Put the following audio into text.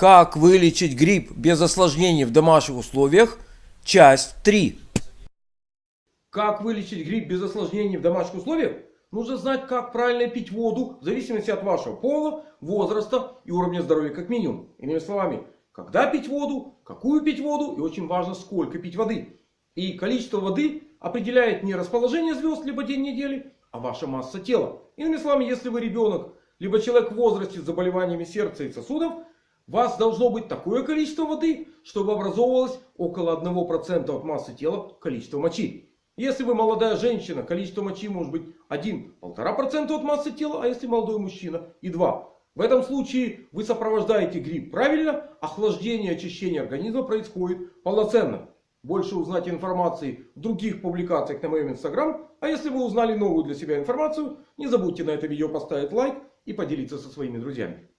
Как вылечить грипп без осложнений в домашних условиях? Часть 3. Как вылечить грипп без осложнений в домашних условиях? Нужно знать, как правильно пить воду в зависимости от вашего пола, возраста и уровня здоровья как минимум. Иными словами, когда пить воду, какую пить воду и очень важно, сколько пить воды. И количество воды определяет не расположение звезд, либо день недели, а ваша масса тела. Иными словами, если вы ребенок, либо человек в возрасте с заболеваниями сердца и сосудов, вас должно быть такое количество воды, чтобы образовывалось около 1% от массы тела количество мочи. Если вы молодая женщина, количество мочи может быть 1-1,5% от массы тела, а если молодой мужчина и 2%. В этом случае вы сопровождаете грипп правильно, охлаждение, очищение организма происходит полноценно. Больше узнать информации в других публикациях на моем инстаграм. А если вы узнали новую для себя информацию, не забудьте на это видео поставить лайк и поделиться со своими друзьями.